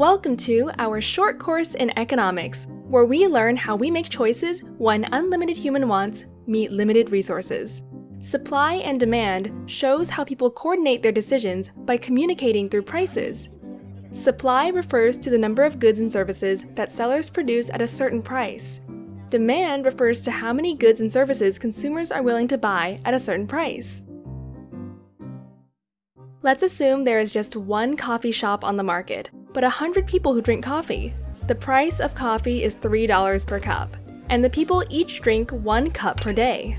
Welcome to our short course in economics, where we learn how we make choices when unlimited human wants meet limited resources. Supply and demand shows how people coordinate their decisions by communicating through prices. Supply refers to the number of goods and services that sellers produce at a certain price. Demand refers to how many goods and services consumers are willing to buy at a certain price. Let's assume there is just one coffee shop on the market, but 100 people who drink coffee. The price of coffee is $3 per cup, and the people each drink one cup per day.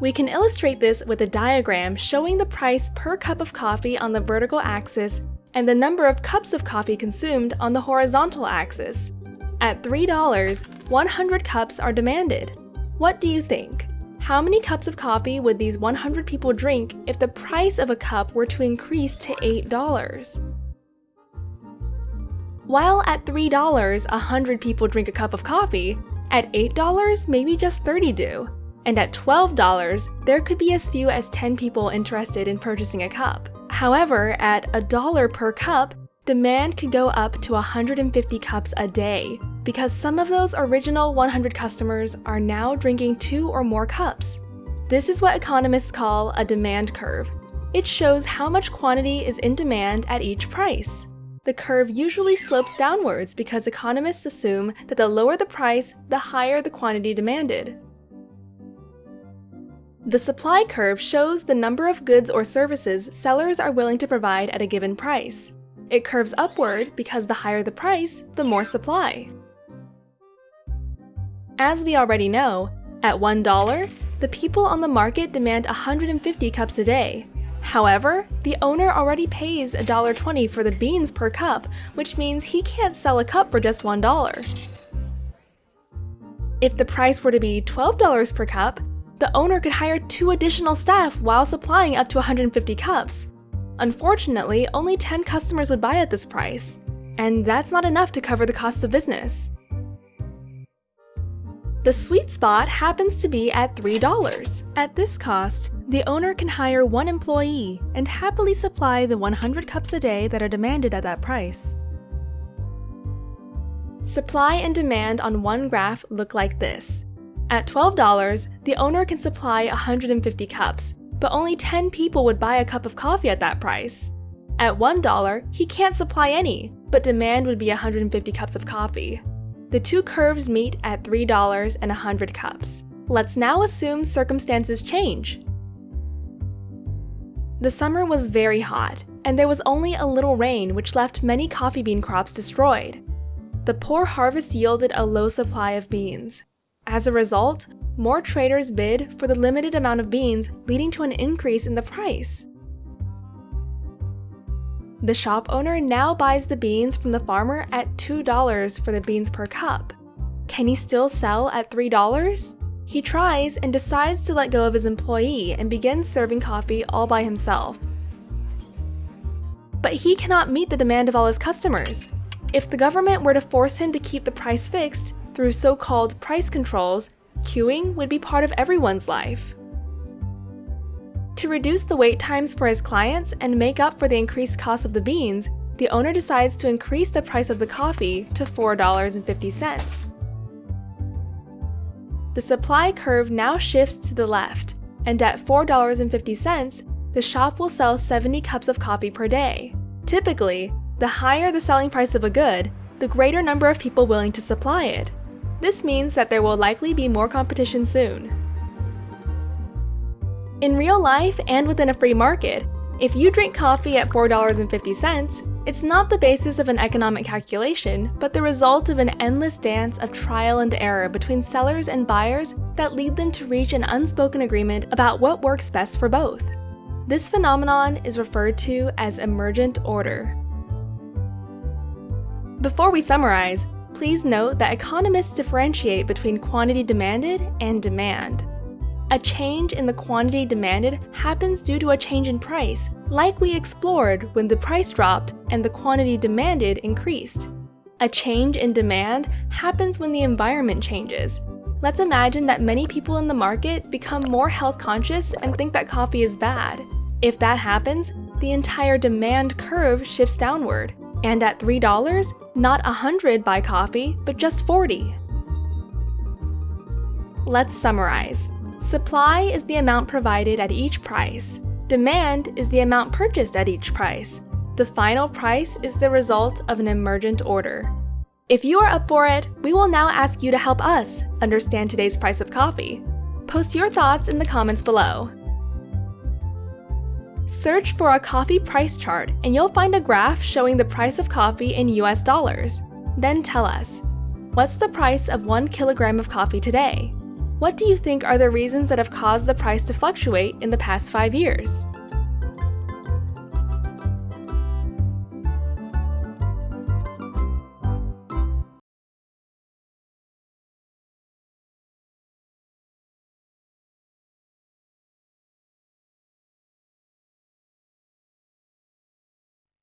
We can illustrate this with a diagram showing the price per cup of coffee on the vertical axis and the number of cups of coffee consumed on the horizontal axis. At $3, 100 cups are demanded. What do you think? How many cups of coffee would these 100 people drink if the price of a cup were to increase to $8? While at $3, 100 people drink a cup of coffee, at $8, maybe just 30 do. And at $12, there could be as few as 10 people interested in purchasing a cup. However, at a dollar per cup, demand could go up to 150 cups a day, because some of those original 100 customers are now drinking two or more cups. This is what economists call a demand curve. It shows how much quantity is in demand at each price. The curve usually slopes downwards because economists assume that the lower the price, the higher the quantity demanded. The supply curve shows the number of goods or services sellers are willing to provide at a given price. It curves upward because the higher the price, the more supply. As we already know, at $1, the people on the market demand 150 cups a day. However, the owner already pays $1.20 for the beans per cup, which means he can't sell a cup for just $1. If the price were to be $12 per cup, the owner could hire two additional staff while supplying up to 150 cups. Unfortunately, only 10 customers would buy at this price, and that's not enough to cover the costs of business. The sweet spot happens to be at $3. At this cost, the owner can hire one employee and happily supply the 100 cups a day that are demanded at that price. Supply and demand on one graph look like this. At $12, the owner can supply 150 cups, but only 10 people would buy a cup of coffee at that price. At $1, he can't supply any, but demand would be 150 cups of coffee. The two curves meet at $3 and 100 cups. Let's now assume circumstances change. The summer was very hot, and there was only a little rain which left many coffee bean crops destroyed. The poor harvest yielded a low supply of beans. As a result, more traders bid for the limited amount of beans leading to an increase in the price. The shop owner now buys the beans from the farmer at $2 for the beans per cup. Can he still sell at $3? He tries and decides to let go of his employee and begins serving coffee all by himself. But he cannot meet the demand of all his customers. If the government were to force him to keep the price fixed through so-called price controls, queuing would be part of everyone's life. To reduce the wait times for his clients and make up for the increased cost of the beans, the owner decides to increase the price of the coffee to $4.50. The supply curve now shifts to the left, and at $4.50, the shop will sell 70 cups of coffee per day. Typically, the higher the selling price of a good, the greater number of people willing to supply it. This means that there will likely be more competition soon. In real life and within a free market, if you drink coffee at $4.50, it's not the basis of an economic calculation, but the result of an endless dance of trial and error between sellers and buyers that lead them to reach an unspoken agreement about what works best for both. This phenomenon is referred to as emergent order. Before we summarize, please note that economists differentiate between quantity demanded and demand. A change in the quantity demanded happens due to a change in price, like we explored when the price dropped and the quantity demanded increased. A change in demand happens when the environment changes. Let's imagine that many people in the market become more health conscious and think that coffee is bad. If that happens, the entire demand curve shifts downward. And at $3, not 100 buy coffee, but just 40. Let's summarize. Supply is the amount provided at each price. Demand is the amount purchased at each price. The final price is the result of an emergent order. If you are up for it, we will now ask you to help us understand today's price of coffee. Post your thoughts in the comments below. Search for a coffee price chart and you'll find a graph showing the price of coffee in US dollars. Then tell us, what's the price of one kilogram of coffee today? What do you think are the reasons that have caused the price to fluctuate in the past five years?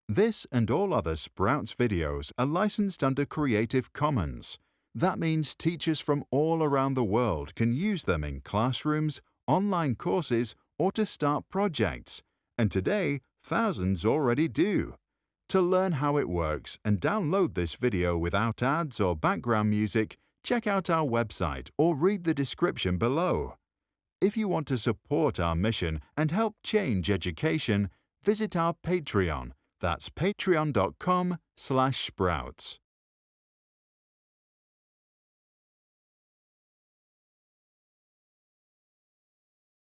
This and all other Sprouts videos are licensed under Creative Commons. That means teachers from all around the world can use them in classrooms, online courses, or to start projects. And today, thousands already do. To learn how it works and download this video without ads or background music, check out our website or read the description below. If you want to support our mission and help change education, visit our Patreon that's patreon.com slash sprouts.